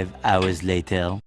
Five hours later.